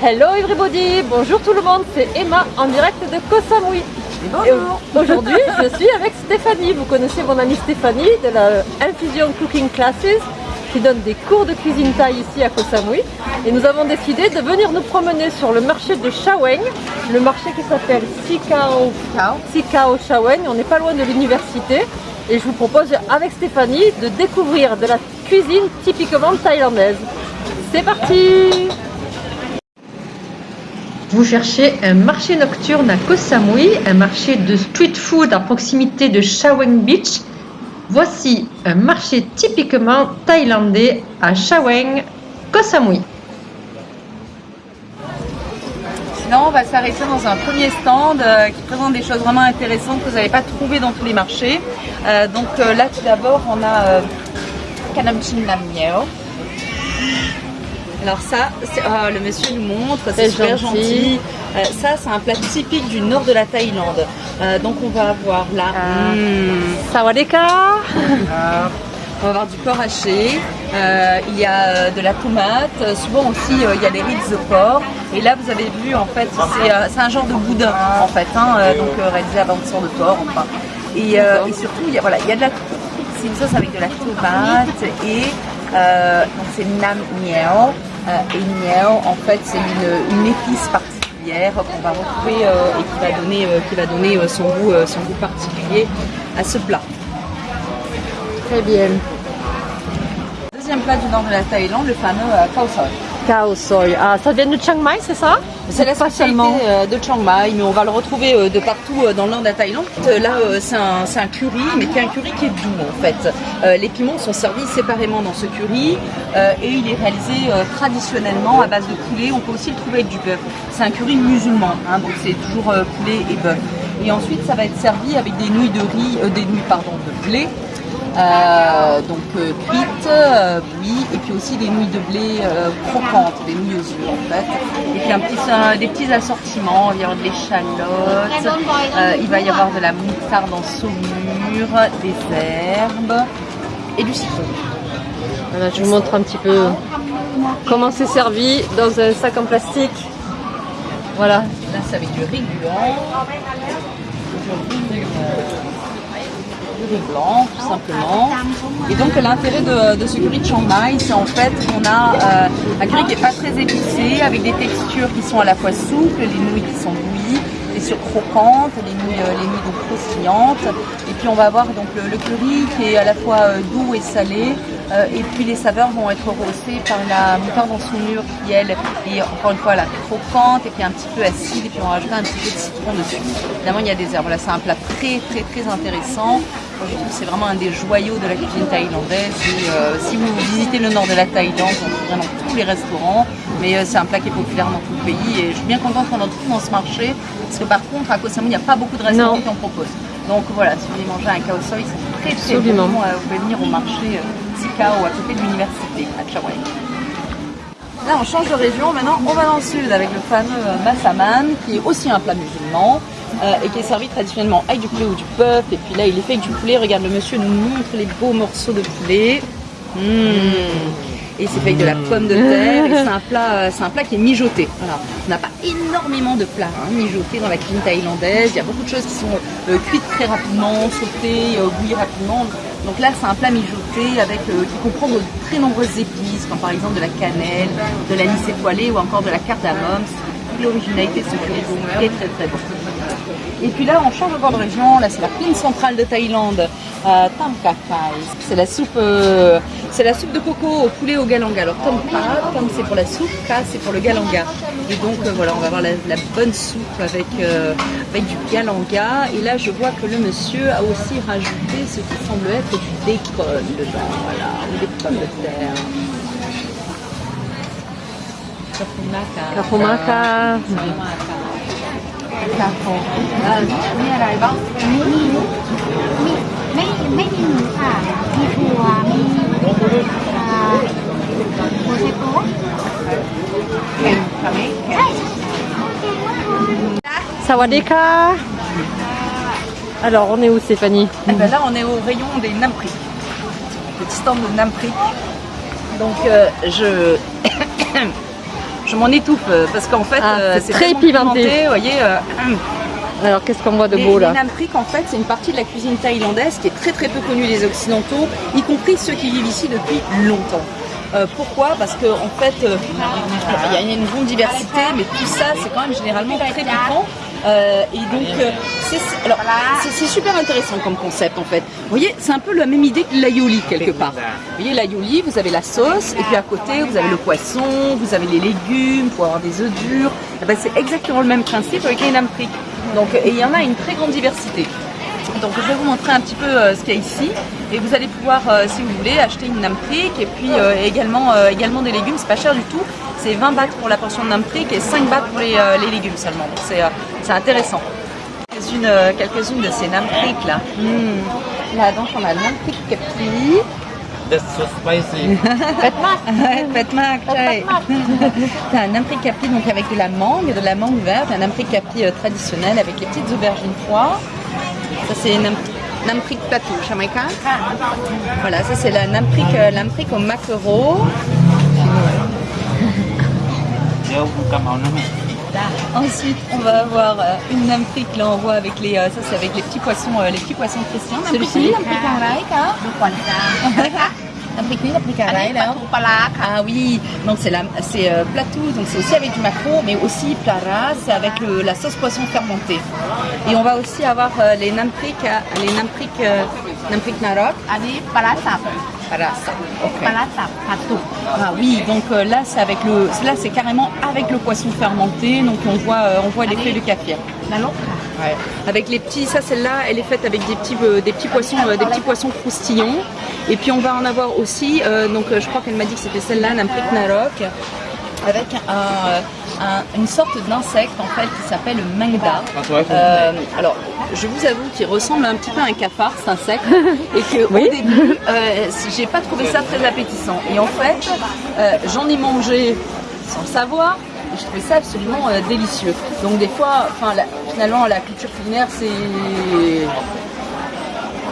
Hello everybody, bonjour tout le monde, c'est Emma en direct de Koh Samui. Bonjour. Aujourd'hui, je suis avec Stéphanie. Vous connaissez mon amie Stéphanie de la Infusion Cooking Classes qui donne des cours de cuisine thaï ici à Koh Samui. Et nous avons décidé de venir nous promener sur le marché de Shaweng, le marché qui s'appelle Sikao, Sikao Shaweng. On n'est pas loin de l'université. Et je vous propose avec Stéphanie de découvrir de la cuisine typiquement thaïlandaise. C'est parti vous cherchez un marché nocturne à Koh Samui, un marché de street food à proximité de Shaweng Beach. Voici un marché typiquement thaïlandais à Shaweng, Koh Samui. Sinon, on va s'arrêter dans un premier stand euh, qui présente des choses vraiment intéressantes que vous n'allez pas trouver dans tous les marchés. Euh, donc euh, là, tout d'abord, on a Kanam Chin Nam Miao. Alors ça, oh, le monsieur nous montre, c'est super gentil. Euh, ça, c'est un plat typique du nord de la Thaïlande. Euh, donc on va avoir là... Ah. Mmh. Sawadeka On va avoir du porc haché, euh, il y a de la tomate, souvent aussi il y a des riz de porc. Et là vous avez vu en fait, c'est un genre de boudin en fait, hein, donc réalisé à bande de porc enfin. Et, et, surtout il y a, voilà, il y a de la c'est une sauce avec de la tomate et donc c'est nam miao euh, et niao, en fait, c'est une, épice particulière qu'on va retrouver euh, et qui va donner, euh, qui va donner son, goût, son goût particulier à ce plat. Très bien. Deuxième plat du nord de la Thaïlande, le fameux khao Ah, ça vient de Chiang Mai, c'est ça? C'est la spécialité euh, de Chiang Mai, mais on va le retrouver euh, de partout euh, dans le nord de la Thaïlande. Là, c'est un, curry, mais qui est un curry qui est doux en fait. Les piments sont servis séparément dans ce curry et il est réalisé traditionnellement à base de poulet. On peut aussi le trouver avec du bœuf. C'est un curry musulman, hein, donc c'est toujours poulet et bœuf. Et ensuite, ça va être servi avec des nouilles de riz, des nouilles pardon, de blé euh, donc euh, cuites, euh, et puis aussi des nouilles de blé croquantes, des nouilles aux œufs en fait. Et puis un petit, des petits assortiments, il va y avoir de l'échalote, il va y avoir de la moutarde en saumure, des herbes et du citron. Voilà, je vous montre un petit peu comment c'est servi dans un sac en plastique. Voilà. Là c'est avec du riz blanc riz blanc, tout simplement. Et donc l'intérêt de, ce curry de Chiang c'est en fait qu'on a euh, un curry qui n'est pas très épicé, avec des textures qui sont à la fois souples, les nouilles qui sont bouillies, les sur croquantes, les nouilles, euh, les nouilles donc croustillantes. Et puis on va avoir donc le, curry qui est à la fois euh, doux et salé. et puis les saveurs vont être rehaussées par la moutarde en saumure qui elle est encore une fois croquante et puis un petit peu acide et puis on va rajouter un petit peu de citron dessus. Évidemment il y a des herbes. Là c'est un plat très très très intéressant c'est vraiment un des joyaux de la cuisine thaïlandaise. Euh, si vous visitez le nord de la Thaïlande, on trouve dans tous les restaurants. Mais euh, c'est un plat qui est populaire dans tout le pays. Et je suis bien contente qu'on en trouve dans ce marché. Parce que par contre, à Koh Samui, il n'y a pas beaucoup de restaurants qui en proposent. Donc voilà, si vous voulez manger un khao soi, c'est très très bon. Euh, vous pouvez venir au marché Sikao à côté de l'université à Chawai. Là, on change de région. Maintenant, on va dans le sud avec le fameux Massaman, qui est aussi un plat musulman. Euh, et qui est servi traditionnellement avec du poulet ou du bœuf. Et puis là, il est fait avec du poulet. Regarde, le monsieur nous montre les beaux morceaux de poulet. Mmh. Et c'est fait avec de la pomme de terre. C'est un plat, euh, c'est un plat qui est mijoté. Voilà. On n'a pas énormément de plats hein, mijotés dans la cuisine thaïlandaise. Il y a beaucoup de choses qui sont euh, cuites très rapidement, sautées, bouillies rapidement. Donc là, c'est un plat mijoté avec qui comprend de très nombreuses épices, comme par exemple de la cannelle, de l'anis étoilé ou encore de la cardamome. C'est l'originalité de ce plat. Très très très bon. Et puis là, on change encore de région. Là, c'est la plaine centrale de Thaïlande, euh, C'est la soupe, euh, c'est la soupe de coco au poulet au galanga. Alors Tom Tam c'est pour la soupe, Ka c'est pour le galanga. Et donc euh, voilà, on va avoir la, bonne soupe avec euh, avec du galanga. Et là, je vois que le monsieur a aussi rajouté ce qui semble être du bacon dedans, voilà, ou des pommes de terre. Sawadeka Alors, on est où Stéphanie eh ben Là, on est au rayon des Namprik. Petit stand de Namprik. Donc, euh, je... je m'en étouffe euh, parce qu'en fait, Ah, euh, c'est très pimenté. voyez, euh, hum. Alors qu'est-ce qu'on voit de beau là les en fait, c'est une partie de la cuisine thaïlandaise qui est très très peu connue des Occidentaux, y compris ceux qui vivent ici depuis longtemps. Euh, pourquoi? Parce qu'en en fait, euh, il y a une grande diversité, mais tout ça, c'est quand même généralement très piquant. Euh, et donc, euh, c'est super intéressant comme concept en fait. Vous voyez, c'est un peu la même idée que l'aioli quelque part. Vous voyez, l'aioli, vous avez la sauce, et puis à côté, vous avez le poisson, vous avez les légumes, pour avoir des œufs durs. Eh ben, c'est exactement le même principe avec les nam prik. Donc, et il y en a une très grande diversité. Donc je vais vous montrer un petit peu euh, ce qu'il y a ici et vous allez pouvoir, euh, si vous voulez, acheter une namprik et puis également, également des légumes, c'est pas cher du tout. C'est 20 bahts pour la portion de namprik et 5 bahts pour les, les légumes seulement. Donc c'est c'est intéressant. Quelques-unes euh, quelques-unes de ces namprik là. Hmm. Là donc on a le namprik kapli. That's so spicy. Chai. T'as un namprik kapli donc avec de la mangue, de la mangue verte, un namprik kapli euh, traditionnel avec les petites aubergines froides. Ça c'est nam- namprik plateau, jamaïcain. Voilà, ça c'est la namprik, euh, namprik au maquereau. Ensuite, on va avoir euh, une namprik là on voit avec les, euh, ça c'est avec les petits poissons, euh, les petits poissons chrétiens. Celui-ci. arai là. Ah oui, donc c'est c'est euh, platou, donc c'est aussi avec du maquereau, mais aussi plara, c'est avec le- la sauce poisson fermentée. Et on va aussi avoir euh, les namprik, euh, les namprik, euh, namprik narok. อัน Okay. Ah oui, donc euh, là c'est avec le, là c'est carrément avec le poisson fermenté, donc on voit, euh, on voit l'effet de café. La. Ouais. Avec les petits, ça celle-là, elle est faite avec des petits, euh, des petits poissons, ah, des petits poissons croustillons. Et puis on va en avoir aussi, donc je crois qu'elle m'a dit que c'était celle-là, Namprik Narok, avec un un- une sorte d'insecte en fait qui s'appelle le mangda. Euh, alors, je vous avoue qu'il ressemble un petit peu à un cafard, cet insecte, et que Oui. au début, euh, j'ai pas trouvé ça très appétissant. Et en fait, euh, j'en ai mangé sans le savoir. Et je trouvais ça absolument euh, délicieux. Donc des fois, la- finalement, la culture culinaire, c'est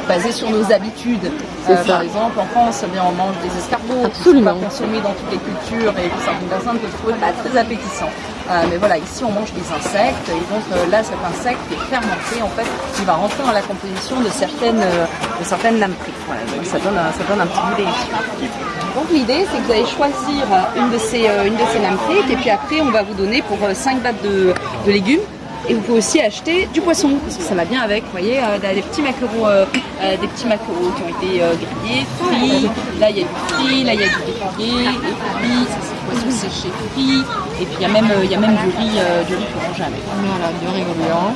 basé sur nos habitudes. Euh. Par exemple, en France, eh bien, on mange des escargots Absolument. qui sont pas consommés dans toutes les cultures et que certaines personnes peuvent trouver pas très appétissants. Euh, mais voilà, ici on mange des insectes et donc euh, là cet insecte est fermenté en fait, il va rentrer dans la composition de certaines, de certaines lampriques. Voilà, donc ça donne, un, ça donne un petit goût délicieux. Donc l'idée c'est que vous allez choisir une de ces, une de ces lampriques et puis après on va vous donner pour euh, 5 battes de, de légumes et vous pouvez aussi acheter du poisson, parce que ça va bien avec, vous voyez, euh, des petits macarons, euh, euh, des petits macarons qui ont été grillés, frits, là il y a du frit, là il y a du déclaré, et puis ça c'est poisson séché frit, et puis il y a même, il y a même du riz, du riz pour manger avec. Voilà, du riz. Hein.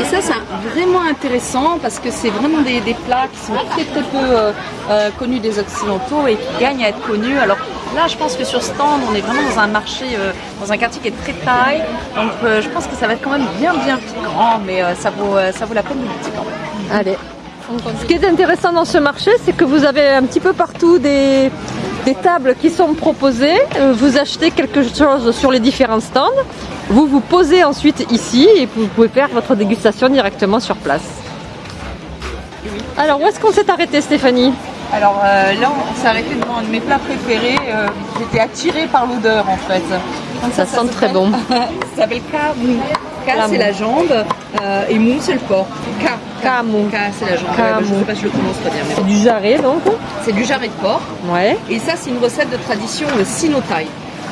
Et ça, c'est vraiment intéressant parce que c'est vraiment des, plats qui sont très très peu connus des Occidentaux et qui gagnent à être connus. Alors là, je pense que sur stand, on est vraiment dans un marché, euh, dans un quartier qui est très taille. Donc euh, je pense que ça va être quand même bien bien piquant, mais euh, ça, vaut, ça vaut la peine de goûter quand même. Allez. Ce qui est intéressant dans ce marché, c'est que vous avez un petit peu partout des, des tables qui sont proposées. Vous achetez quelque chose sur les différents stands. Vous vous posez ensuite ici et vous pouvez faire votre dégustation directement sur place. Alors où est-ce qu'on s'est arrêté Stéphanie? Alors euh, là, on s'est arrêté devant un de mes plats préférés. Euh, J'étais attirée par l'odeur en fait. Donc, Ça sent très bon. ça s'appelle Kamou. Ka, c'est la jambe euh, et mou, c'est le porc. Ka. Kamou. Ka, c'est la jambe. Ouais, Kamou. je sais pas si je le prononce très bien. mais C'est du jarret donc C'est du jarret de porc. Ouais. Et ça, c'est une recette de tradition sino-thaï.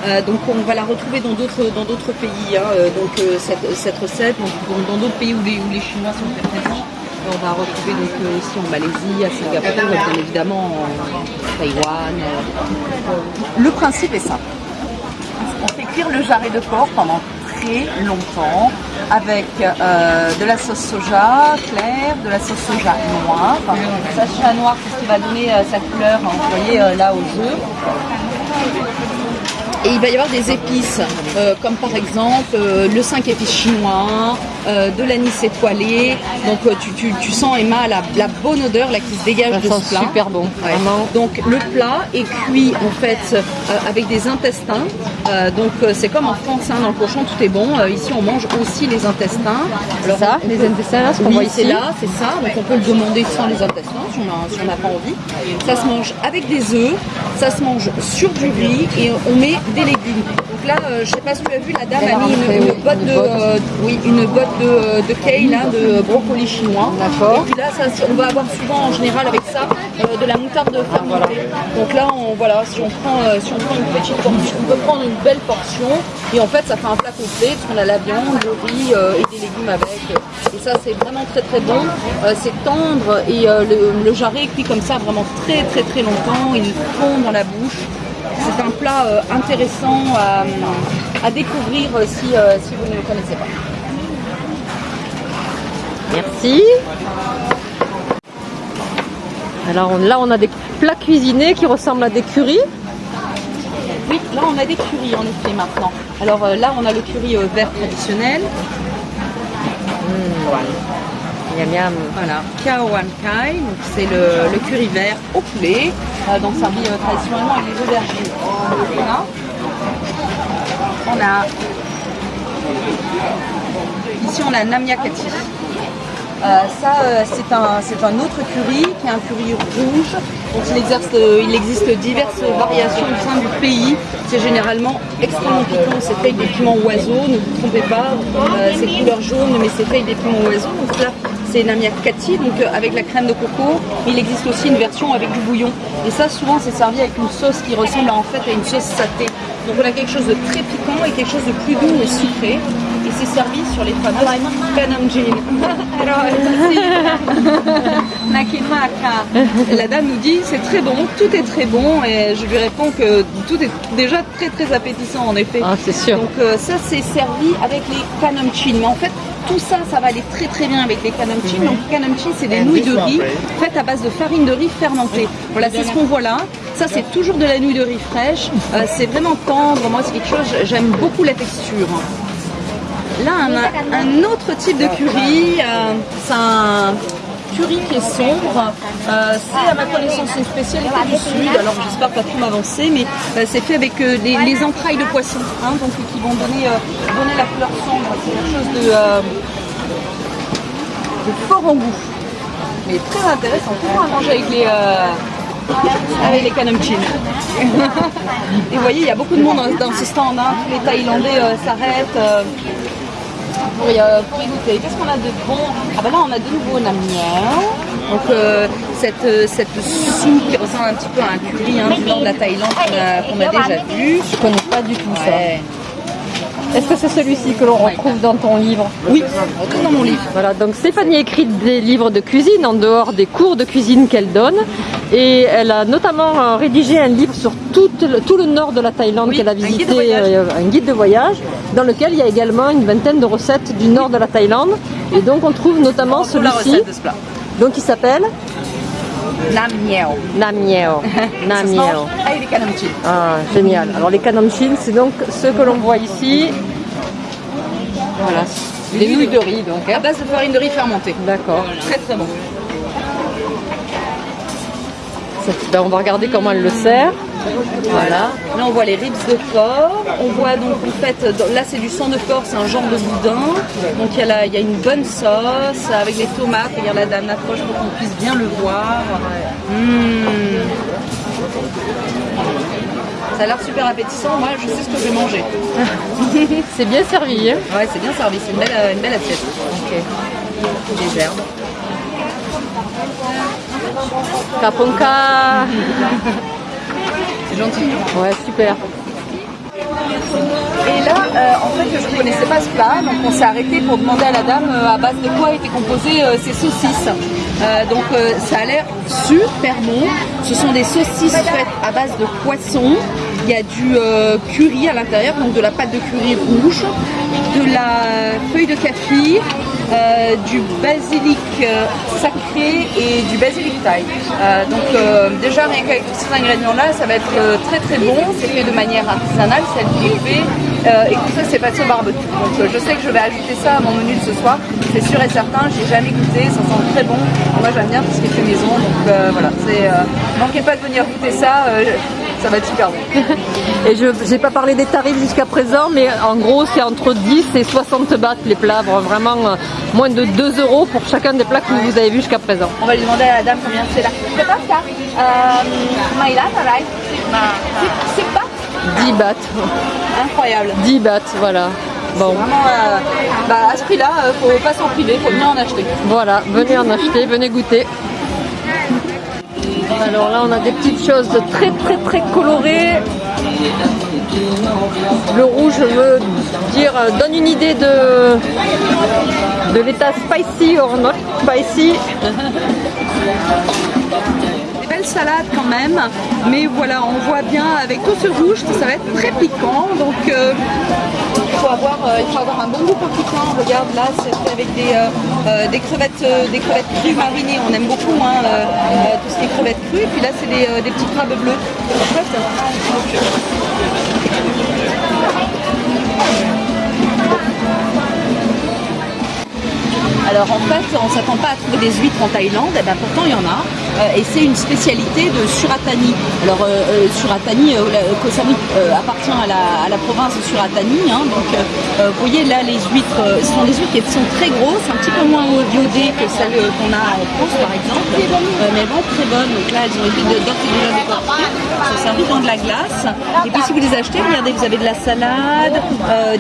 Euh, donc on va la retrouver dans d'autres dans d'autres pays. hein, euh, donc euh, cette, cette recette, donc, dans d'autres pays où les, où les Chinois sont très présents. On va retrouver donc euh, en Malaisie, à Singapour, bien évidemment en Taïwan. euh. Le principe est simple. On fait cuire le jarret de porc pendant très longtemps avec euh, de la sauce soja claire, de la sauce soja noire. Ça, soja noire, c'est ce qui va donner sa couleur, hein, vous voyez là aux œufs. Et il va y avoir des épices, euh, comme par exemple euh, le 5 épices chinois, euh, de l'anis étoilé. Donc tu, tu- tu sens Emma la, la bonne odeur là qui se dégage Ça de sent ce plat. super bon, Ouais. vraiment. Donc le plat est cuit en fait avec des intestins. Donc c'est comme en France, hein, dans le cochon tout est bon. Ici on mange aussi les intestins. Alors, ça, on les intestins, là, ce qu'on oui, voit c'est ici. là, c'est ça. Donc on peut le demander sans les intestins si on a- si on n'a pas envie. Ça se mange avec des œufs, ça se mange sur du riz et on met des légumes. Donc là, euh, je sais pas si tu as vu, la dame Elle a mis une, rentré, une oui, botte une de, botte. euh, oui, une botte de, de kale, hein, de brocoli chinois. D'accord. Et puis là, ça, on va avoir souvent en général avec ça euh, de la moutarde fermentée. Donc là, on, voilà, si on prend, euh, si on prend une petite portion, on peut prendre une belle portion et en fait, ça fait un plat complet parce qu'on a la viande, le riz euh, et des légumes avec. Et ça, c'est vraiment très très bon. Euh, c'est tendre et euh, le, le jarret cuit comme ça vraiment très très très longtemps. Il fond dans la bouche. C'est un plat euh, intéressant à, à découvrir euh, si, euh, si vous ne le connaissez pas. Merci. Alors on- là, on a des plats cuisinés qui ressemblent à des currys. Oui, là on a des currys en effet maintenant. Alors euh, là on a le curry euh, vert traditionnel. Miam miam. Voilà, Kaowan Kai, c'est le, curry vert au poulet, euh, donc servi euh, traditionnellement avec des aubergines. On a ici on a Namia Kati. Euh, ça, euh, c'est un, un autre curry qui est un curry rouge. Donc il, euh, il existe diverses variations au sein du pays. C'est généralement extrêmement piquant. C'est fait avec des piments oiseaux, ne vous trompez pas. C'est couleur jaune, mais c'est fait avec des piments oiseaux. Donc là, c'est Namia Kati, donc euh, avec la crème de coco. Il existe aussi une version avec du bouillon. Et ça, souvent, c'est servi avec une sauce qui ressemble en fait à une sauce saté. Donc on a quelque chose de très piquant et quelque chose de plus doux et sucré. Et c'est servi sur les fameuses. Alors, Nakimaka. La dame nous dit c'est très bon, tout est très bon et je lui réponds que tout est déjà très très appétissant en effet. Ah, c'est sûr. Donc euh, ça c'est servi avec les kanamchin. Mais en fait tout ça ça va aller très très bien avec les kanamchin. Donc kanamchin c'est des nouilles de riz faites à base de farine de riz fermentée. Voilà c'est ce qu'on voit là. Ça c'est toujours de la nouille de riz fraîche. Euh, c'est vraiment tendre. Moi c'est quelque chose j'aime beaucoup la texture. Là, a un autre type de curry. euh, c'est un curry qui est sombre. Euh, c'est à ma connaissance une spécialité du sud. Alors j'espère pas trop m'avancer, mais euh, c'est fait avec les, les entrailles de poisson, hein, donc qui vont donner, donner la couleur sombre. C'est quelque chose de, fort en goût, mais très intéressant. Toujours à manger avec les. avec les. Et vous voyez, il y a beaucoup de monde dans, ce stand. hein. Les Thaïlandais s'arrêtent. Euh, pour y, pour y goûter. Qu'est-ce qu'on a de bon? Ah ben là on a de nouveau la miel. Donc euh, cette, euh, cette soupe qui ressemble un petit peu à un curry hein, du nord de la Thaïlande qu'on a, déjà vu. Je connais pas du tout Ouais. ça. Est-ce que c'est celui-ci que l'on retrouve dans ton livre Oui, on retrouve dans mon livre. Voilà, donc Stéphanie écrit des livres de cuisine en dehors des cours de cuisine qu'elle donne. Et elle a notamment euh, rédigé un livre sur tout le, tout le nord de la Thaïlande Oui, qu'elle a un guide visité, euh, un guide de voyage, dans lequel il y a également une vingtaine de recettes du nord de la Thaïlande. Et donc on trouve notamment celui-ci, donc il s'appelle Nam Miao. Nam Miao. Nam Ça se Miao. mange avec des kanamchin. Ah, génial. Alors les kanamchin, c'est donc ce que l'on voit ici. Voilà, des nouilles de riz donc. À hein. base de farine de riz fermentée. D'accord. Très très bon. Ben, on va regarder comment elle le sert. Voilà. Là, on voit les ribs de porc. On voit donc, en fait, là, c'est du sang de porc, c'est un genre de boudin. Donc, il y, a la- il y a une bonne sauce avec les tomates. Regarde, la dame approche pour qu'on puisse bien le voir. Mmh. Ça a l'air super appétissant. Moi, je sais ce que je vais manger. C'est bien servi. hein. Ouais, c'est bien servi. C'est une belle, une belle assiette. Des herbes. Kaponka. Gentil. Ouais, super. Et là, euh, en fait, je ne connaissais pas ce plat, donc on s'est arrêté pour demander à la dame euh, à base de quoi étaient composées euh, ces saucisses. Donc ça a l'air super bon. Ce sont des saucisses faites à base de poisson. Il y a du euh, curry à l'intérieur, donc de la pâte de curry rouge, de la feuille de café, euh, du basilic euh, sacré et du basilic thaï. Euh, donc déjà rien qu'avec tous ces ingrédients là, ça va être très très bon. C'est fait de manière artisanale, c'est. Euh, et tout ça c'est passé au barbecue. Donc je sais que je vais ajouter ça à mon menu de ce soir. C'est sûr et certain, j'ai jamais goûté, ça sent très bon. Moi j'aime bien tout ce qui est fait maison, donc voilà. C'est manquez pas de venir goûter ça, ça va être super bon. Et je n'ai pas parlé des tarifs jusqu'à présent, mais en gros, c'est entre 10 et 60 bahts les plats. Vraiment euh, moins de 2 euros pour chacun des plats que vous avez vus jusqu'à présent. On va lui demander à la dame combien c'est là. C'est pas ça. Euh. C'est- pas 10 bahts. incroyable. 10 bahts, voilà. Bon, Vraiment, euh, bah, à ce prix-là, faut pas s'en priver, faut bien en acheter. voilà, venez en acheter, venez goûter. Alors là, on a des petites choses très très très colorées. Le rouge veut dire, euh, donne une idée de, l'état spicy or not spicy. Des belles salades quand même, mais voilà, on voit bien avec tout ce rouge que ça va être très piquant, euh, avoir, euh, il faut avoir un bon goût pour piquant. Regarde là, c'est avec des, euh, euh, crevettes, des crevettes crues marinées. On aime beaucoup hein, tout ce qui est crevettes crues. Et puis là, c'est des, petits crabes bleus. Alors en fait, on ne s'attend pas à trouver des huîtres en Thaïlande, et ben pourtant il y en a. Euh, et c'est une spécialité de Suratani. Alors euh, euh, Suratani, Koh Samui appartient à la, à la province de Suratani. hein. donc vous voyez là les huîtres, ce sont des huîtres qui sont très grosses, un petit peu moins iodées que celles qu'on a en France par exemple. Mais vraiment très bonnes. Donc là elles ont été de- déjà décortiquées. Elles sont servies dans de la glace. Et puis si vous les achetez, regardez, vous avez de la salade,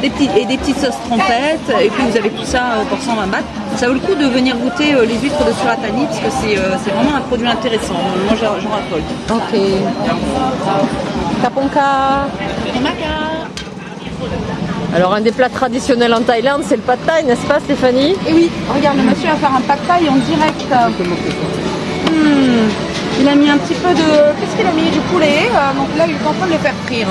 des petits, et des petites sauces trompettes. Et puis vous avez tout ça pour 120 bahts. Ça vaut le coup de venir goûter euh, les huîtres de Suratani parce que c'est euh, vraiment un produit intéressant. Moi j'en raffole. Ok. Kaponka. Alors un des plats traditionnels en Thaïlande, c'est le pad thai, n'est-ce pas Stéphanie? Et oui, regarde, le monsieur va faire un pad thai en direct. Hmm, Il a mis un petit peu de... Qu'est-ce qu'il a mis? Du poulet. euh, donc là, il est en train de le faire frire.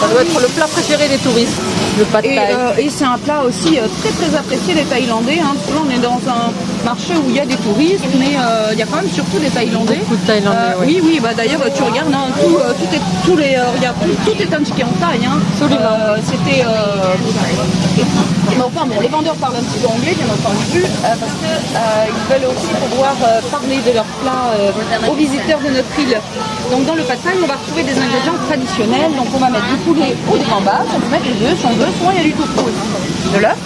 Ça doit être le plat préféré des touristes, le pad Et, thai. euh, et c'est un plat aussi euh, très très apprécié des Thaïlandais. hein. Parce que là, on est dans un marché où il y a des touristes, mais euh, il y a quand même surtout des Thaïlandais. Beaucoup de Thaïlandais, Euh, oui. Oui, oui, bah d'ailleurs, tu regardes, hein, tout, euh, tout est, tous les, regarde, tout, tout est indiqué en taille. Hein. Absolument. C'était. mais enfin, bon, les vendeurs parlent un petit peu anglais, bien entendu, euh, parce qu'ils veulent aussi pouvoir euh, parler de leurs plats aux visiteurs de notre île. Donc, dans le pad thai, on va retrouver des ingrédients traditionnels. Donc, on va mettre du poulet ou des gambas, on peut mettre les deux si on veut, souvent il y a du tofu. De l'œuf.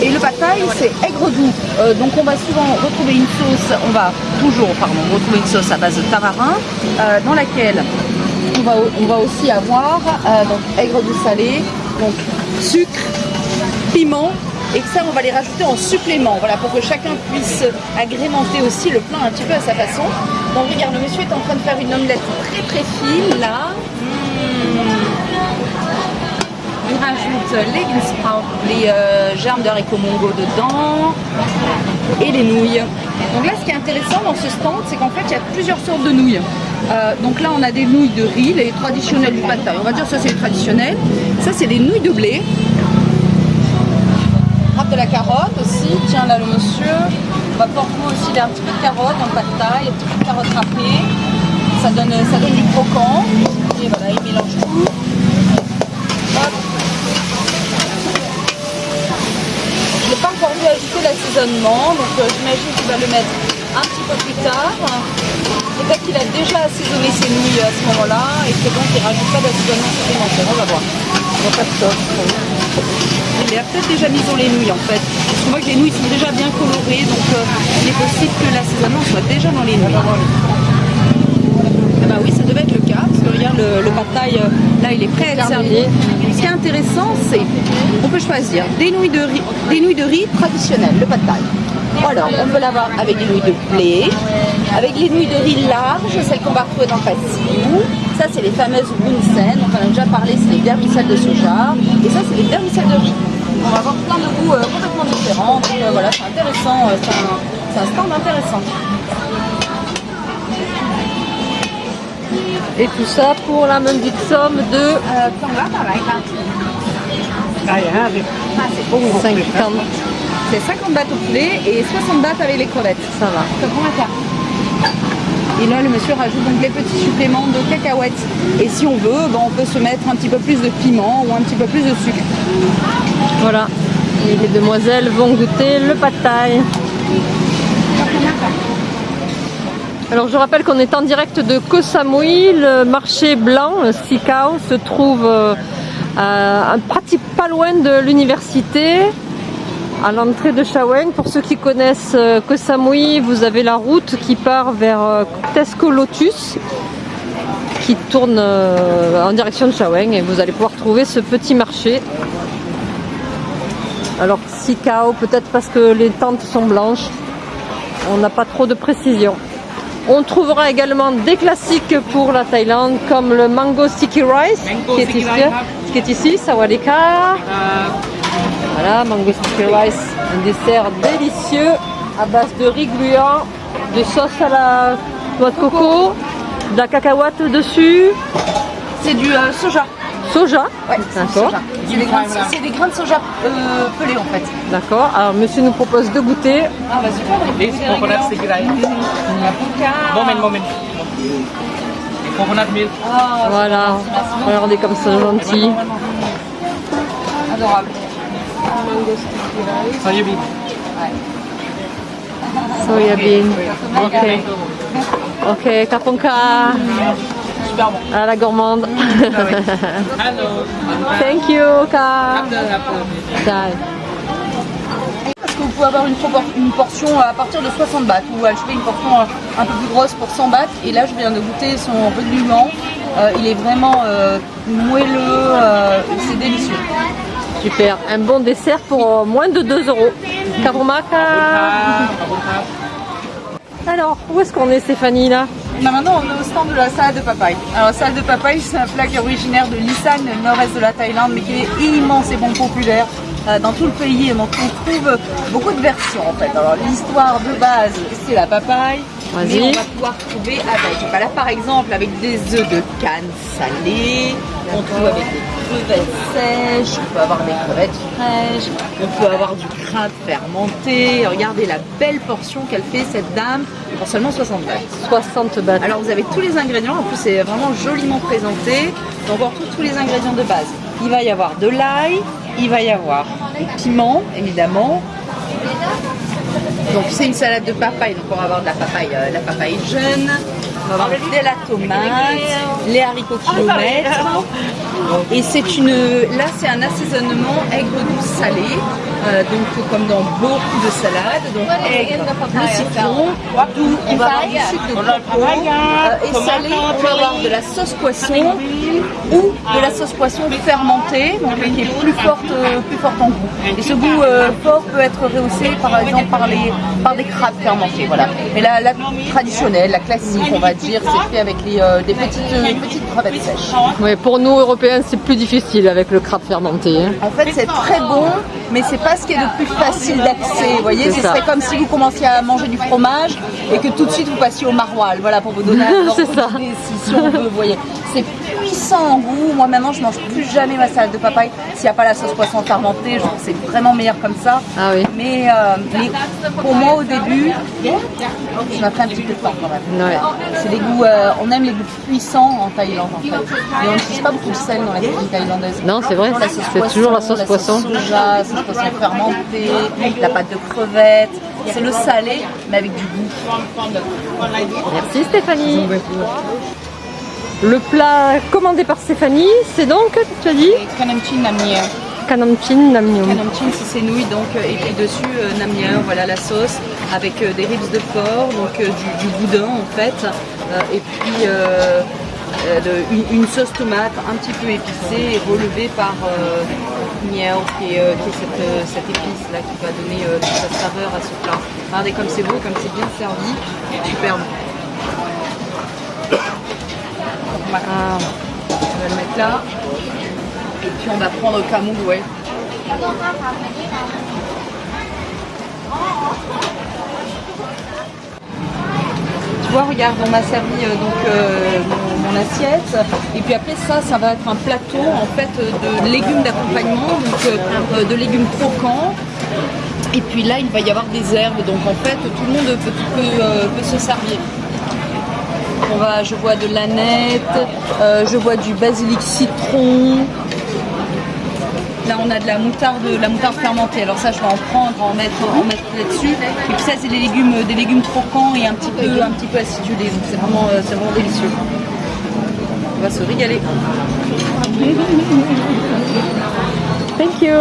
Et le thai, c'est aigre doux. Euh, donc on va souvent retrouver une sauce, on va toujours pardon, retrouver une sauce à base de tamarin, euh, dans laquelle on va, on va aussi avoir euh, donc aigre doux salé, donc sucre, piment, et que ça on va les rajouter en supplément, voilà, pour que chacun puisse agrémenter aussi le plat un petit peu à sa façon. Donc regarde, le monsieur est en train de faire une omelette très très fine là. Il rajoute les les euh, germes de mongo dedans et les nouilles. Donc là, ce qui est intéressant dans ce stand, c'est qu'en fait, il y a plusieurs sortes de nouilles. Euh, donc là, on a des nouilles de riz, les traditionnelles du pad. On va dire ça, c'est les traditionnelles. Ça, c'est des nouilles de blé. Râpe de la carotte aussi. Tiens, là, le monsieur va pouvoir trouver aussi un petit peu de carotte le pad un petit peu de carotte râpée. Ça donne, ça donne du croquant. Et voilà, il mélange tout. Hop. Je n'ai pas encore vu donc euh, j'imagine qu'il va le mettre un petit peu plus tard. Peut-être qu'il a déjà assaisonné ses nouilles à ce moment-là et que donc il rajoute pas d'assaisonnement supplémentaire. On va voir. On va pas de. Il a peut-être déjà mis dans les nouilles en fait. Parce que les nouilles sont déjà bien colorées, donc euh, il est possible que l'assaisonnement soit déjà dans les nouilles. Ah bah oui, ça devait être le cas, parce que regarde le, le euh, là il est prêt à être servi. Ce qui est intéressant, c'est on peut choisir des nouilles de riz, traditionnelles, le pad thai. Alors, on peut l'avoir avec des nouilles de blé, avec les nouilles de riz larges, celles qu'on va retrouver dans le. Ça, c'est les fameuses bunsen, dont on a déjà parlé, c'est les vermicelles de soja. Et ça, c'est les vermicelles de riz. On va avoir plein de goûts euh, complètement différents. Donc euh, voilà, c'est intéressant. euh, c'est un stand intéressant. Et tout ça pour la modique somme de euh, 50. Hein, ah, c'est 50 hein. bahts au poulet et 60 bahts avec les crevettes. Ça va. Et là, le monsieur rajoute donc les petits suppléments de cacahuètes. Et si on veut, ben, on peut se mettre un petit peu plus de piment ou un petit peu plus de sucre. Voilà. Et les demoiselles vont goûter le pad thai. Alors je rappelle qu'on est en direct de Koh Samui, le marché blanc, Sikao, se trouve euh, à, pas loin de l'université, à l'entrée de Shaweng. Pour ceux qui connaissent euh, Koh Samui, vous avez la route qui part vers euh, Tesco Lotus, qui tourne en direction de Shaweng et vous allez pouvoir trouver ce petit marché. Alors Sikao, peut-être parce que les tentes sont blanches, on n'a pas trop de précision. On trouvera également des classiques pour la Thaïlande comme le mango sticky rice hein. qui, est ici, qui est sawadika. Euh. Voilà, mango sticky rice, un dessert délicieux à base de riz gluant, de sauce à la noix de coco, de la cacahuète dessus. C'est du euh, soja. Soja c'est des grains de soja euh, pelés en fait. D'accord. Alors monsieur nous propose de goûter. Ah, vas-y. This coconut rice. Moment, moment. Coconut milk. Ah, Voilà. Regardez comme c'est gentil. adorable. Soya bean. Soya bean. Ok. Ok, kaponka. Super bon. À la gourmande. Hello. Thank you, Ka. Bye. Parce que vous pouvez avoir une, portion à partir de 60 bahts ou acheter une portion euh, un peu plus grosse pour 100 bahts. Et là, je viens de goûter son reluant. Euh, il est vraiment euh, moelleux, euh, c'est délicieux. Super. Un bon dessert pour moins de 2 euros. Karumaka. Alors, où est-ce qu'on est, Stéphanie, là? Bah, maintenant, on est au stand de la salade de papaye. Alors, la salade de papaye, c'est un plat qui est originaire de l'Isan, le nord-est de la Thaïlande, mais qui est immense et bon populaire dans tout le pays. Et donc, on trouve beaucoup de versions, en fait. Alors, l'histoire de base, c'est la papaye. Mais on va pouvoir trouver avec, bah là, par exemple, avec des œufs de canne salés. On trouve avec des crevettes sèches. On peut avoir des crevettes fraîches. On peut avoir du crin fermenté. Regardez la belle portion qu'elle fait, cette dame, pour seulement 60 balles. 60 bahts. Alors vous avez tous les ingrédients, en plus c'est vraiment joliment présenté. Donc on retrouve tous les ingrédients de base. Il va y avoir de l'ail, il va y avoir des piments évidemment. Donc c'est une salade de papaye, donc on va avoir de la papaye, euh, la papaye jeune, de la tomate, les haricots kilomètres. Et c'est une, là c'est un assaisonnement aigre doux salé, euh, donc comme dans beaucoup de salades, donc aigre, le citron, doux, on va avoir du sucre de coco, euh, et salé, on va avoir de la sauce poisson ou de la sauce poisson fermentée, donc qui est plus forte, euh, plus forte en goût. Et ce goût euh, fort peut être rehaussé par exemple par, les, par des crabes fermentés, voilà. Mais la, la traditionnelle, la classique, on va dire, c'est fait avec les, euh, des petites, euh, petites crevettes sèches. Ouais, pour nous, Européens, c'est plus difficile avec le crabe fermenté. hein. En fait, c'est très bon, mais c'est pas ce qui est le plus facile d'accès. Vous voyez, C'est ce ça. serait comme si vous commenciez à manger du fromage et que tout de suite vous passiez au maroilles. Voilà, pour vous donner un C'est ordre ça. d'idée, si, si on veut, vous voyez. C'est puissant en goût. Moi, maintenant, je mange plus jamais ma salade de papaye s'il n'y a pas la sauce poisson fermentée. Je trouve que c'est vraiment meilleur comme ça. Ah oui. Mais, euh, mais pour moi, au début, je m'a pris un petit peu de temps quand même. Ouais. C'est des goûts, euh, on aime les goûts puissants en Thaïlande en fait. Et on n'utilise pas beaucoup de sel dans la cuisine thaïlandaise. Non, c'est vrai, La sauce c'est poisson, toujours la sauce poisson. soja, la sauce poisson fermentée, la pâte de crevettes. C'est le salé, mais avec du goût. Merci Stéphanie. Le plat commandé par Stéphanie, c'est donc, tu as dit, Namnier. Kanamchin Namnyum. Kanamchin, c'est nouilles, donc, euh, et puis dessus, euh, voilà la sauce, avec euh, des ribs de porc, donc euh, du, boudin en fait, euh, et puis euh, euh, une, sauce tomate un petit peu épicée relevée par euh, miel, qui est, euh, cette, euh, cette épice là qui va donner euh, toute sa saveur à ce plat. Regardez comme c'est beau, comme c'est bien servi, superbe. Voilà. Ah, On va le mettre là. Et puis on va prendre ouais. tu vois, regarde, on m'a servi euh, donc euh, mon, assiette. Et puis après ça, ça va être un plateau en fait de légumes d'accompagnement, donc euh, de légumes croquants. Et puis là, il va y avoir des herbes, donc en fait, tout le monde peut, peut, se servir. On va, je vois de l'aneth, je vois du basilic citron. Là, on a de la moutarde, la moutarde fermentée. Alors ça, je vais en prendre, en mettre, en mettre là-dessus. Et puis ça, c'est des légumes, des légumes croquants et un petit peu, un petit peu acidulés. Donc c'est vraiment, euh, c'est vraiment délicieux. On va se régaler. Thank you.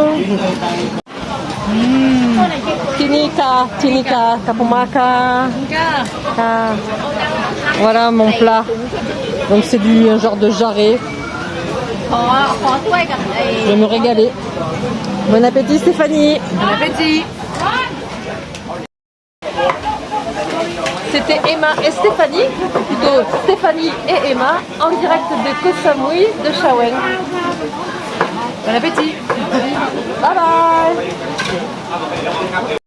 Tinika, Tinika, Kapumaka. Ah. Voilà mon plat. Donc c'est du un genre de jarret. ขอขอถ้วยกับไอ้ Je vais me régaler. Bon appétit Stéphanie. Bon appétit C'était Emma et Stéphanie, ou plutôt Stéphanie et Emma, en direct de Koh Samui de Shawen. Bon appétit Bye bye